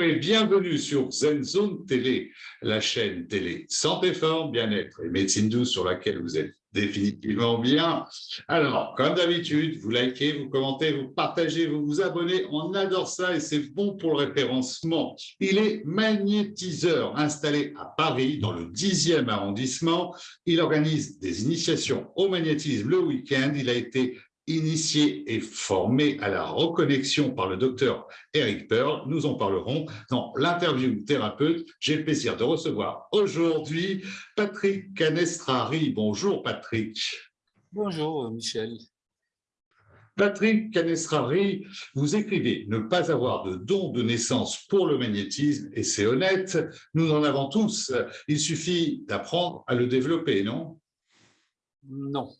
Et bienvenue sur Zen Zone Télé, la chaîne télé santé, forme, bien-être et médecine douce sur laquelle vous êtes définitivement bien. Alors, comme d'habitude, vous likez, vous commentez, vous partagez, vous vous abonnez. On adore ça et c'est bon pour le référencement. Il est magnétiseur installé à Paris, dans le 10e arrondissement. Il organise des initiations au magnétisme le week-end. Il a été initié et formé à la reconnexion par le docteur Eric Pearl. Nous en parlerons dans l'interview thérapeute. J'ai le plaisir de recevoir aujourd'hui Patrick Canestrari. Bonjour Patrick. Bonjour Michel. Patrick Canestrari, vous écrivez « Ne pas avoir de don de naissance pour le magnétisme » et c'est honnête, nous en avons tous. Il suffit d'apprendre à le développer, non? Non,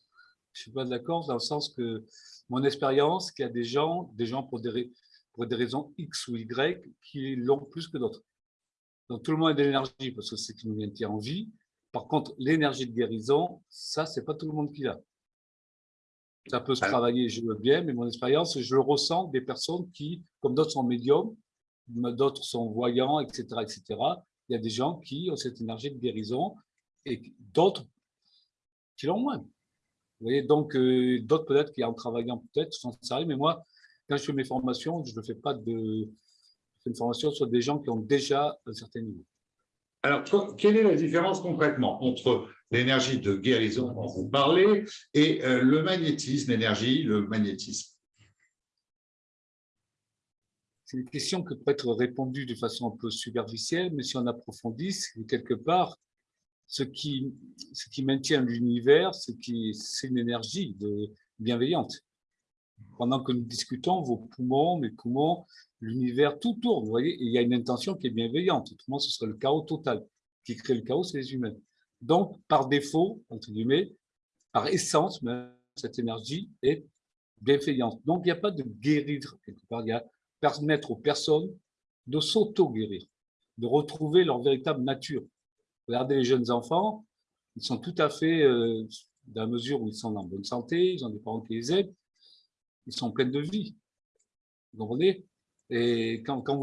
je suis pas d'accord dans le sens que mon expérience, qu'il y a des gens, des gens pour des, pour des raisons X ou Y, qui l'ont plus que d'autres. Donc tout le monde a de l'énergie parce que c'est ce qui nous maintient en vie. Par contre, l'énergie de guérison, ça, c'est pas tout le monde qui l'a. Ça peut se travailler, je veux bien, mais mon expérience, je le ressens des personnes qui, comme d'autres sont médiums, d'autres sont voyants, etc., etc. Il y a des gens qui ont cette énergie de guérison et d'autres qui l'ont moins. Vous voyez, donc euh, d'autres peut-être qui en travaillant peut-être sont sérieux, mais moi, quand je fais mes formations, je ne fais pas de une formation sur des gens qui ont déjà un certain niveau. Alors, quelle est la différence concrètement entre l'énergie de guérison dont vous parlez et euh, le magnétisme, l'énergie, le magnétisme? C'est une question qui peut être répondue de façon un peu superficielle, mais si on approfondit, quelque part, ce qui, maintient l'univers, c'est une énergie bienveillante. Pendant que nous discutons, vos poumons, mes poumons, l'univers, tout tourne, vous voyez, il y a une intention qui est bienveillante. Autrement, ce serait le chaos total. Qui crée le chaos, c'est les humains. Donc, par défaut, entre guillemets, par essence, cette énergie est bienveillante. Donc, il n'y a pas de guérir quelque part. Il y a permettre aux personnes de s'auto-guérir, de retrouver leur véritable nature. Regardez les jeunes enfants, ils sont tout à fait, euh, dans la mesure où ils sont en bonne santé, ils ont des parents qui les aident, ils sont pleins de vie. Vous comprenez? Et quand, quand,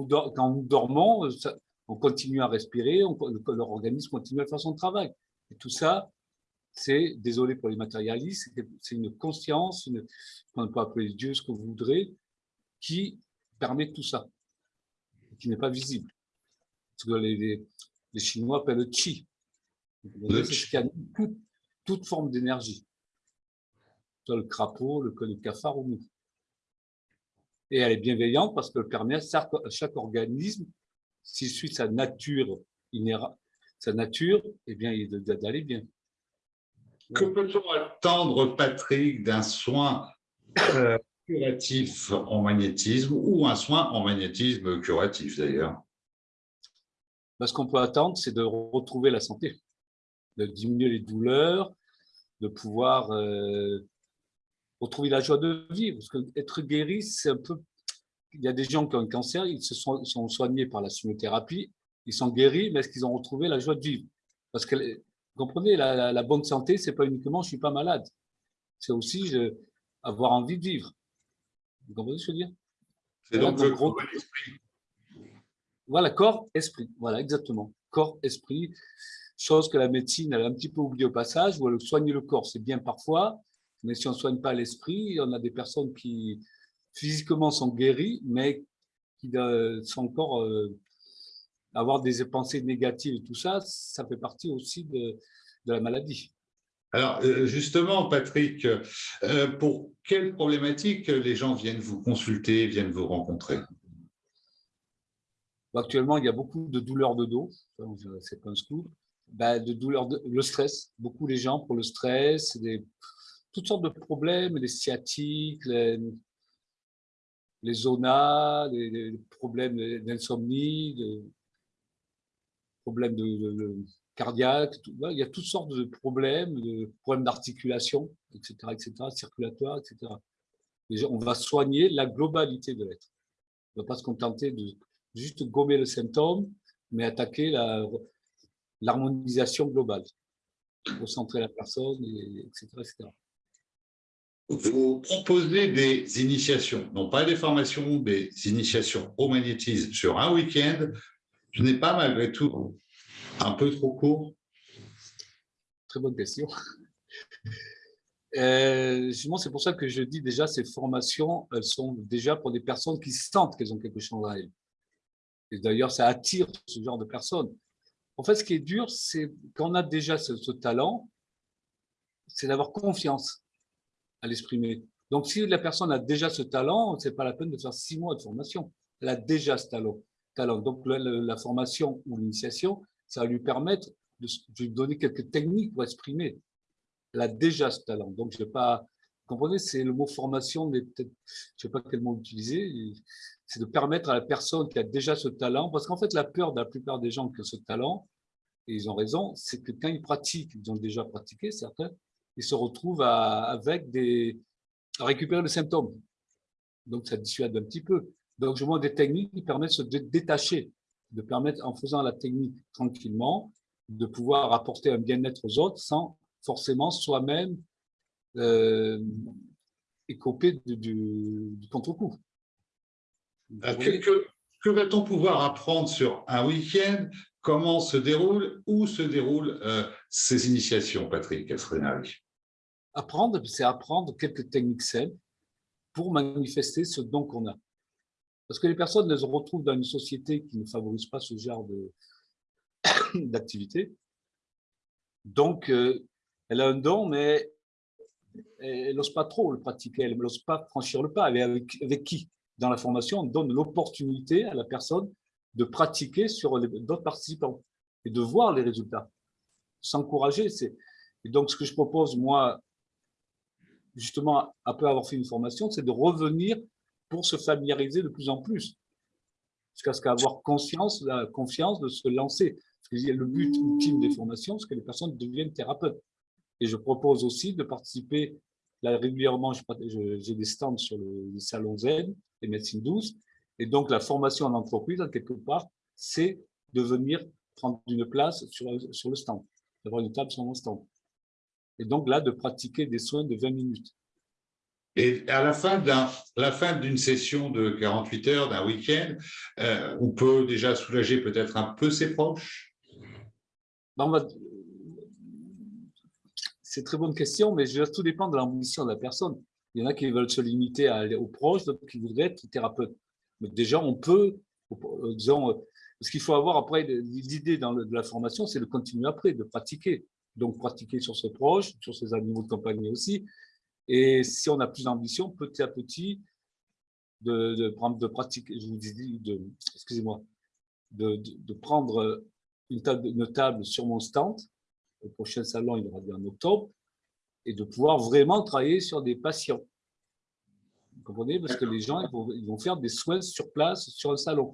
nous dormons, on continue à respirer, leur organisme continue à faire son travail. Et tout ça, c'est, désolé pour les matérialistes, c'est une conscience, une, on peut appeler Dieu ce que vous voudrez, qui permet tout ça, qui n'est pas visible. Parce que les Chinois appellent le Qi. C'est ce qui toute, toute forme d'énergie. Le crapaud, le, le cafard ou nous. Et elle est bienveillante parce qu'elle permet à chaque organisme, s'il suit sa nature inhérente, sa nature, eh bien, d'aller bien. Que peut-on attendre, Patrick, d'un soin euh, curatif en magnétisme ou un soin en magnétisme curatif d'ailleurs? Ce qu'on peut attendre, c'est de retrouver la santé, de diminuer les douleurs, de pouvoir euh, retrouver la joie de vivre. Parce que être guéri, c'est un peu... Il y a des gens qui ont un cancer, ils se sont, soignés par la chimiothérapie, ils sont guéris, mais est-ce qu'ils ont retrouvé la joie de vivre? Parce que, vous comprenez, la, bonne santé, c'est pas uniquement je suis pas malade, c'est aussi avoir envie de vivre. Vous comprenez ce que je veux dire? C'est donc, le gros. Voilà, corps, esprit. Voilà, exactement. Corps, esprit. Chose que la médecine, a un petit peu oublié au passage, où soigner le corps, c'est bien parfois, mais si on ne soigne pas l'esprit, on a des personnes qui physiquement sont guéries, mais qui euh, sont encore euh, avoir des pensées négatives et tout ça, ça fait partie aussi de, de la maladie. Alors, euh, justement, Patrick, pour quelles problématiques les gens viennent vous consulter, viennent vous rencontrer? Actuellement, il y a beaucoup de douleurs de dos, c'est pas un scoop, ben, de douleurs, le stress, beaucoup les gens pour le stress, toutes sortes de problèmes, les sciatiques, les, les zonas, les, problèmes d'insomnie, des problèmes de, cardiaques, il y a toutes sortes de problèmes, de problèmes d'articulation, etc., etc., circulatoire, etc. on va soigner la globalité de l'être. On ne va pas se contenter de juste gommer le symptôme, mais attaquer l'harmonisation globale, recentrer la personne, etc., etc. vous proposez des initiations, non pas des formations, des initiations au magnétisme sur un week-end. Ce n'est pas malgré tout un peu trop court? Très bonne question. Euh, c'est pour ça que je dis déjà, ces formations, elles sont déjà pour des personnes qui sentent qu'elles ont quelque chose à elles. Et d'ailleurs, ça attire ce genre de personnes. En fait, ce qui est dur, c'est qu'on a déjà ce talent, c'est d'avoir confiance à l'exprimer. Donc, si la personne a déjà ce talent, ce n'est pas la peine de faire six mois de formation. Elle a déjà ce talent. talent. Donc, la, formation ou l'initiation, ça va lui permettre de, lui donner quelques techniques pour exprimer. Elle a déjà ce talent. Donc, je ne vais pas... Comprenez, c'est le mot formation, mais peut-être, je ne sais pas quel mot utiliser, c'est de permettre à la personne qui a déjà ce talent, parce qu'en fait, la peur de la plupart des gens qui ont ce talent, et ils ont raison, c'est que quand ils pratiquent, ils ont déjà pratiqué, certains, ils se retrouvent à, avec des, à récupérer le symptôme. Donc, ça dissuade un petit peu. Donc, je vois des techniques qui permettent de se détacher, de permettre, en faisant la technique tranquillement, de pouvoir apporter un bien-être aux autres sans forcément soi-même euh, écoper du, du, contre-coup. Euh, que, que va-t-on pouvoir apprendre sur un week-end? Comment se déroulent, où se déroulent euh, ces initiations, Patrick Apprendre, c'est apprendre quelques techniques simples pour manifester ce don qu'on a. Parce que les personnes se retrouvent dans une société qui ne favorise pas ce genre d'activité. Donc, euh, elle a un don, mais elle n'ose pas trop le pratiquer, elle n'ose pas franchir le pas. Est avec, qui? Dans la formation, on donne l'opportunité à la personne de pratiquer sur d'autres participants et de voir les résultats. S'encourager. Et donc, ce que je propose, moi, justement, après avoir fait une formation, c'est de revenir pour se familiariser de plus en plus, jusqu'à ce qu'avoir conscience, la confiance de se lancer. Parce que le but ultime des formations, c'est que les personnes deviennent thérapeutes. Et je propose aussi de participer, là, régulièrement, j'ai des stands sur le, salon Zen, les médecines douces, et donc, la formation en entreprise, quelque part, c'est de venir prendre une place sur, sur le stand, d'avoir une table sur mon stand. Et donc là, de pratiquer des soins de 20 minutes. Et à la fin d'une session de 48 heures, d'un week-end, euh, on peut déjà soulager peut-être un peu ses proches? C'est très bonne question, mais tout dépend de l'ambition de la personne. Il y en a qui veulent se limiter à aller aux proches, d'autres qui voudraient être thérapeute déjà, on peut, euh, disons, euh, ce qu'il faut avoir après, l'idée de la formation, c'est de continuer après, de pratiquer. Donc, pratiquer sur ses proches, sur ses animaux de compagnie aussi. Et si on a plus d'ambition, petit à petit, de, prendre, pratiquer, je vous dis, excusez-moi, de, prendre une table sur mon stand, au prochain salon, il aura bien en octobre, et de pouvoir vraiment travailler sur des patients. Vous comprenez? Parce que les gens, ils vont, faire des soins sur place, sur le salon.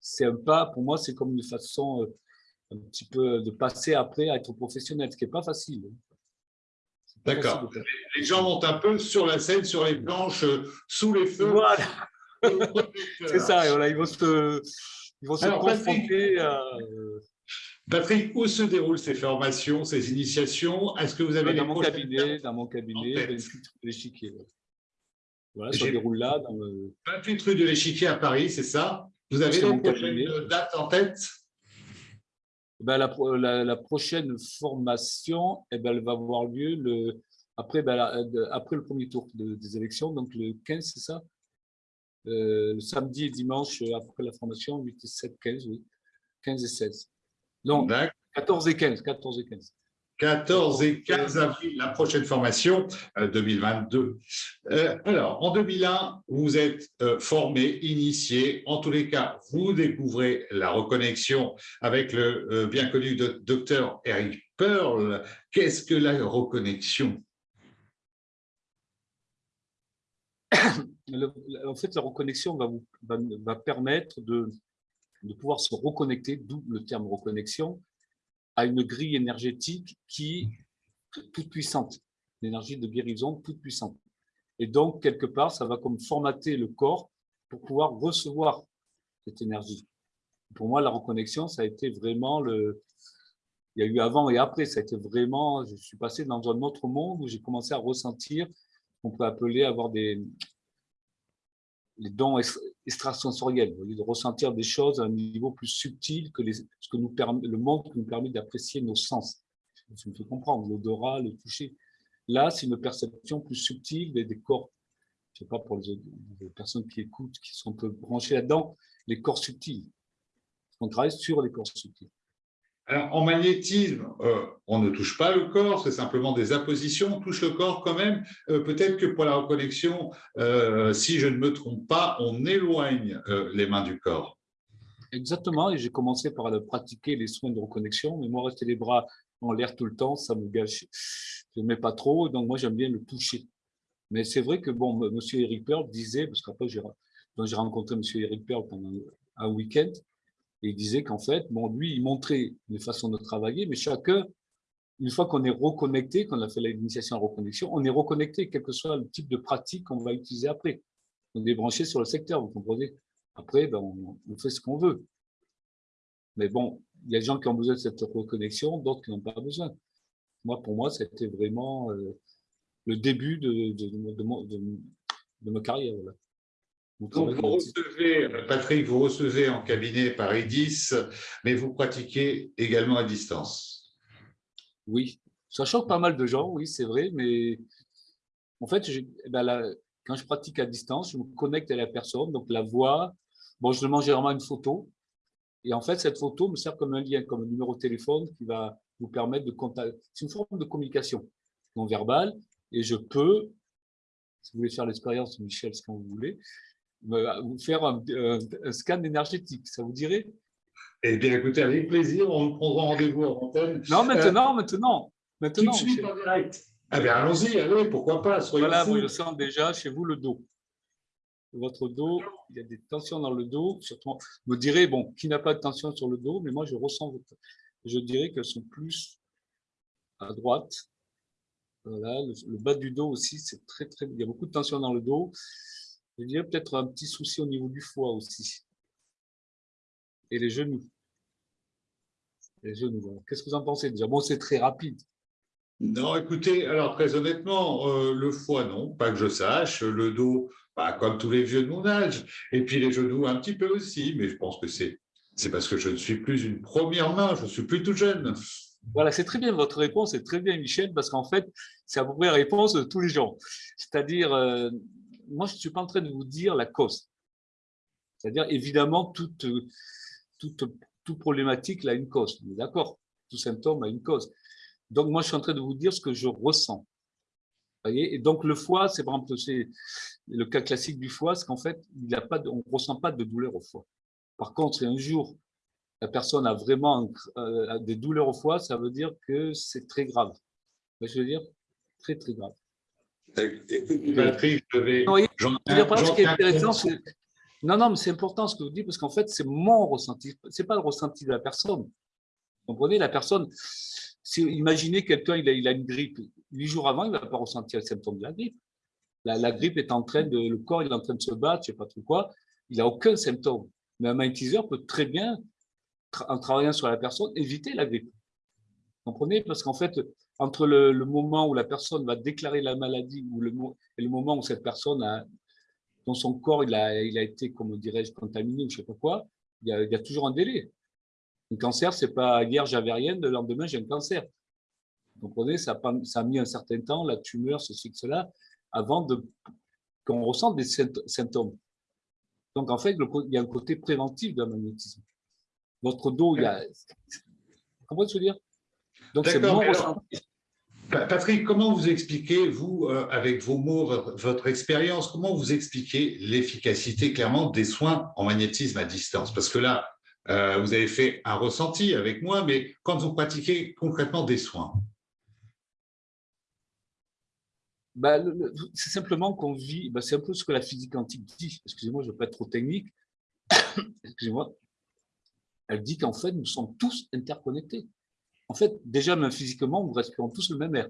C'est un pas, pour moi, c'est comme une façon euh, un petit peu de passer après à être professionnel, ce qui n'est pas facile. D'accord. Les gens montent un peu sur la scène, sur les planches, euh, sous les feux. Voilà. c'est ça, voilà, ils vont se, ils vont se confronter à... Patrick, où se déroulent ces formations, ces initiations? Est-ce que vous avez dans mon cabinet, Dans mon cabinet, l'échiquier. Voilà, ça déroule là. Dans le... 28 rue de l'Échiquier à Paris, c'est ça? Vous avez la prochaine date en tête? Ben, la, la, prochaine formation, eh ben, elle va avoir lieu le, après, ben, après le premier tour des élections, donc le 15, c'est ça? Euh, Le samedi et dimanche, après la formation, 8 et 7, 15, oui. 15 et 16. Donc, 14 et 15, 14 et 15. 14 et 15 avril, la prochaine formation 2022. Euh, euh, alors, en 2001, vous êtes euh, formé, initié. En tous les cas, vous découvrez la reconnexion avec le bien connu docteur Eric Pearl. Qu'est-ce que la reconnexion? En fait, la reconnexion va, vous, va, permettre de, de pouvoir se reconnecter, d'où le terme reconnexion, à une grille énergétique qui toute puissante, l'énergie de guérison toute puissante. Et donc, quelque part, ça va comme formater le corps pour pouvoir recevoir cette énergie. Pour moi, la reconnexion, ça a été vraiment le... Il y a eu avant et après, ça a été vraiment... Je suis passé dans un autre monde où j'ai commencé à ressentir qu'on peut appeler avoir des les dons extrasensoriels, de ressentir des choses à un niveau plus subtil que ce que nous permet, le monde qui nous permet d'apprécier nos sens. Je me fais comprendre, l'odorat, le toucher. Là, c'est une perception plus subtile des, corps. Je ne sais pas pour les, personnes qui écoutent, qui sont un peu branchées là-dedans, les corps subtils. On travaille sur les corps subtils. En magnétisme, euh, on ne touche pas le corps, c'est simplement des appositions, on touche le corps quand même. Euh, peut-être que pour la reconnexion, euh, si je ne me trompe pas, on éloigne les mains du corps. Exactement, et j'ai commencé par pratiquer les soins de reconnexion, mais moi, rester les bras en l'air tout le temps, ça me gâche. Je ne mets pas trop, donc moi, j'aime bien le toucher. Mais c'est vrai que, bon, M. Eric Pearl disait, parce qu'après, j'ai rencontré M. Eric Pearl pendant un week-end, et il disait qu'en fait, bon, lui, il montrait des façons de travailler, mais chacun, une fois qu'on est reconnecté, qu'on a fait l'initiation en reconnexion, on est reconnecté, quel que soit le type de pratique qu'on va utiliser après. On est branché sur le secteur, vous comprenez Après, ben, on, fait ce qu'on veut. Mais bon, il y a des gens qui ont besoin de cette reconnexion, d'autres qui n'ont pas besoin. Moi, pour moi, c'était vraiment euh, le début de, de ma carrière. Voilà. Donc, vous recevez, Patrick, vous recevez en cabinet par EDIS, mais vous pratiquez également à distance. Oui, ça choque pas mal de gens, oui, c'est vrai, mais en fait, eh ben quand je pratique à distance, je me connecte à la personne, donc la voix, bon, je demande généralement une photo, et en fait, cette photo me sert comme un lien, comme un numéro de téléphone qui va vous permettre de contacter. C'est une forme de communication non verbale, et je peux, si vous voulez faire l'expérience, Michel, ce que vous voulez, vous faire un, scan énergétique, ça vous dirait? Eh bien, écoutez, avec plaisir, on prendra rendez-vous en antenne. Non, maintenant, maintenant, maintenant. Tout de suite en direct. Eh bien, allons-y, allez, pourquoi pas, Voilà, moi, je sens déjà chez vous le dos. Votre dos, il y a des tensions dans le dos. Surtout, vous me direz, bon, qui n'a pas de tension sur le dos, mais moi, je ressens, je dirais qu'elles sont plus à droite. Voilà, le, le bas du dos aussi, c'est très, très, il y a beaucoup de tension dans le dos. Je dirais peut-être un petit souci au niveau du foie aussi. Et les genoux. Les genoux, Qu'est-ce que vous en pensez déjà? Bon, c'est très rapide. Non, écoutez, alors très honnêtement, euh, le foie, non, pas que je sache. Le dos, bah, comme tous les vieux de mon âge. Et puis les genoux, un petit peu aussi, mais je pense que c'est parce que je ne suis plus une première main, je suis plus tout jeune. Voilà, c'est très bien votre réponse, c'est très bien Michel, parce qu'en fait, c'est à peu près la réponse de tous les gens. C'est-à-dire, euh, moi, je ne suis pas en train de vous dire la cause. C'est-à-dire, évidemment, toute, toute, toute problématique a une cause. D'accord Tout symptôme a une cause. Donc, moi, je suis en train de vous dire ce que je ressens. Voyez? Et donc, le foie, c'est par exemple le cas classique du foie, c'est qu'en fait, il a pas on ne ressent pas de douleur au foie. Par contre, si un jour, la personne a vraiment euh, des douleurs au foie, ça veut dire que c'est très grave. Je veux dire, très, très grave. Patrick, je vais. Non, non, mais c'est important ce que vous dites parce qu'en fait, c'est mon ressenti. C'est pas le ressenti de la personne. Vous comprenez La personne, si, imaginez quelqu'un, il a, il a une grippe. Huit jours avant, il ne va pas ressentir le symptôme de la grippe. La, grippe est en train de, le corps est en train de se battre, je ne sais pas trop quoi. Il n'a aucun symptôme. Mais un magnétiseur peut très bien, en travaillant sur la personne, éviter la grippe. Vous comprenez Parce qu'en fait, entre le, moment où la personne va déclarer la maladie ou le, et le moment où cette personne a, dans son corps, il a, été, comment dirais-je, contaminé ou je ne sais pas quoi, il y, a, toujours un délai. Un cancer, c'est pas hier j'avais rien, le lendemain j'ai un cancer. Vous comprenez, ça a, ça a mis un certain temps, la tumeur, ceci, cela, avant qu'on ressente des symptômes. Donc en fait, il y a un côté préventif d'un magnétisme. Votre dos, il y a. Je veux dire? Donc c'est mon ressenti. Patrick, comment vous expliquez, vous, euh, avec vos mots, votre, expérience, comment vous expliquez l'efficacité clairement des soins en magnétisme à distance? Parce que là, euh, vous avez fait un ressenti avec moi, mais quand vous pratiquez concrètement des soins? Bah, C'est simplement qu'on vit, bah, c'est un peu ce que la physique quantique dit. Excusez-moi, je ne veux pas être trop technique. Excusez-moi. Elle dit qu'en fait, nous sommes tous interconnectés. En fait, déjà, même physiquement, nous respirons tous le même air.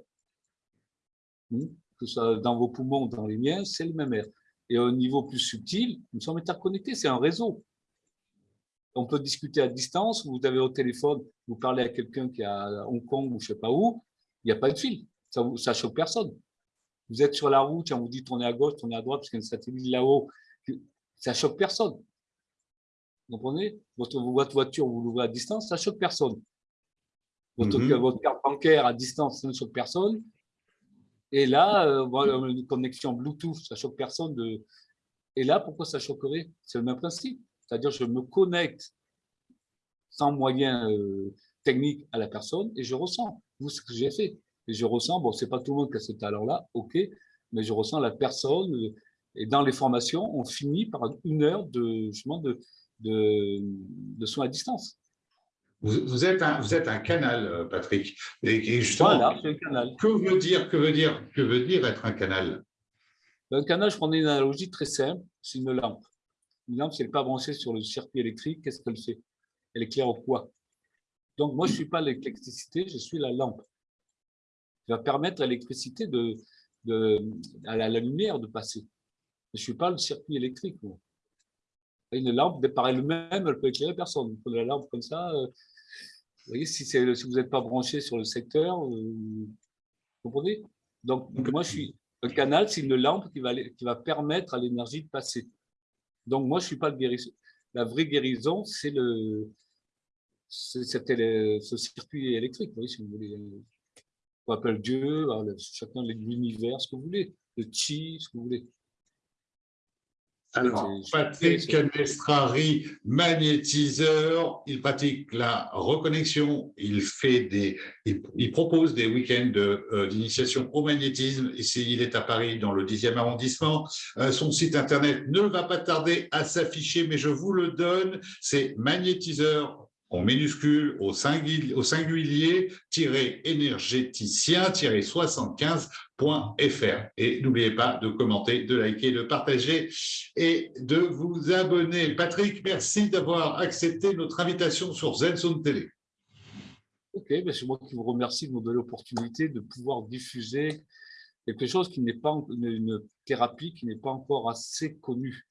Hmm? Que ce soit dans vos poumons ou dans les miens, c'est le même air. Et au niveau plus subtil, nous sommes interconnectés, c'est un réseau. On peut discuter à distance, vous avez au téléphone, vous parlez à quelqu'un qui est à Hong Kong ou je ne sais pas où, il n'y a pas de fil, ça ne choque personne. Vous êtes sur la route, on vous dit tournez à gauche, tournez à droite, parce qu'il y a un satellite là-haut. Ça choque personne. Vous comprenez? Votre, votre voiture, vous l'ouvrez à distance, ça choque personne. Votre, Mhm. votre carte bancaire à distance, ça ne choque personne. Et là, euh, voilà, une connexion Bluetooth, ça choque personne. De... Et là, pourquoi ça choquerait? C'est le même principe. C'est-à-dire, je me connecte sans moyen euh, technique à la personne et je ressens. Vous, ce que j'ai fait. Et je ressens, bon, c'est pas tout le monde qui a ce talent-là, ok, mais je ressens la personne. euh, Et dans les formations, on finit par une heure de, justement, de, de, de soins à distance. Vous, vous êtes un, vous êtes un canal, euh, Patrick. Et, et justement, Voilà, c'est un canal. que veut dire, que veut dire, que veut dire être un canal? Un canal, je prenais une analogie très simple, c'est une lampe. Une lampe, si elle n'est pas branchée sur le circuit électrique, qu'est-ce qu'elle fait? Elle éclaire au quoi Donc, moi, je ne suis pas l'électricité, je suis la lampe. Je vais permettre à l'électricité de, de, à la, la lumière de passer. Je ne suis pas le circuit électrique. moi. Une lampe, par elle-même, elle peut éclairer personne. Prenez la lampe comme ça. euh, vous voyez, si, si vous n'êtes pas branché sur le secteur, euh, vous comprenez? Donc, moi, je suis, un canal, c'est une lampe qui va, qui va permettre à l'énergie de passer. Donc, moi, je ne suis pas le guérisseur. La vraie guérison, c'est le, c'était ce circuit électrique, vous voyez, si vous voulez. On appelle Dieu, chacun l'univers, ce que vous voulez, le chi, ce que vous voulez. Alors, Patrick Canestrari, magnétiseur, il pratique la reconnexion, il fait des, il, il propose des week-ends de, euh, d'initiation au magnétisme. Ici, il est à Paris, dans le 10e arrondissement. Euh, son site internet ne va pas tarder à s'afficher, mais je vous le donne. C'est magnétiseur en minuscule au singulier, au singulier énergéticien 75.fr. Et n'oubliez pas de commenter, de liker, de partager et de vous abonner. Patrick, merci d'avoir accepté notre invitation sur ZenZone Télé. Ok, ben c'est moi qui vous remercie de nous donner l'opportunité de pouvoir diffuser quelque chose qui n'est pas une thérapie qui n'est pas encore assez connue.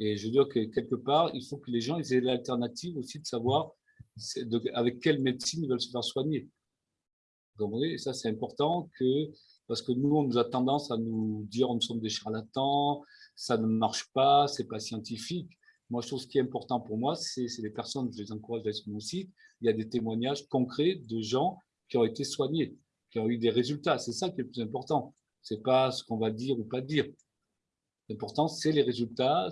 Et je veux dire que quelque part, il faut que les gens aient l'alternative aussi de savoir avec quelle médecine ils veulent se faire soigner. Vous comprenez? Et ça, c'est important parce que nous, on a tendance à nous dire nous sommes des charlatans, ça ne marche pas, c'est pas scientifique. Moi, je trouve ce qui est important pour moi, c'est les personnes, je les encourage à aller sur mon site, il y a des témoignages concrets de gens qui ont été soignés, qui ont eu des résultats. C'est ça qui est le plus important. C'est pas ce qu'on va dire ou pas dire. L'important, c'est les résultats.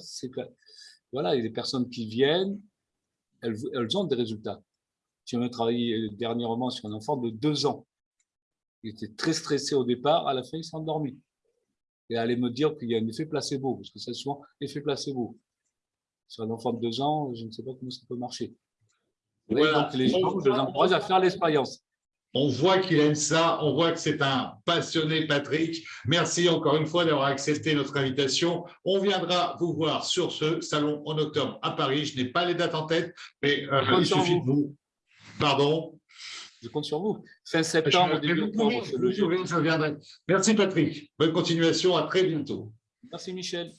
Voilà, il y a des personnes qui viennent, elles, elles ont des résultats. J'ai même travaillé euh, dernièrement sur un enfant de deux ans. Il était très stressé au départ, à la fin, il s'est endormi. Et allait me dire qu'il y a un effet placebo, parce que c'est souvent effet placebo. Sur un enfant de deux ans, je ne sais pas comment ça peut marcher. Voilà. donc les gens, je les encourage à faire l'expérience. On voit qu'il aime ça, on voit que c'est un passionné, Patrick. Merci encore une fois d'avoir accepté notre invitation. On viendra vous voir sur ce salon en octobre à Paris. Je n'ai pas les dates en tête, mais euh, il suffit vous. de vous. Pardon? Je compte sur vous. Fin septembre, Je- début vous octobre, je viendrai. Merci, Patrick. Bonne continuation. À très bientôt. Merci Michel.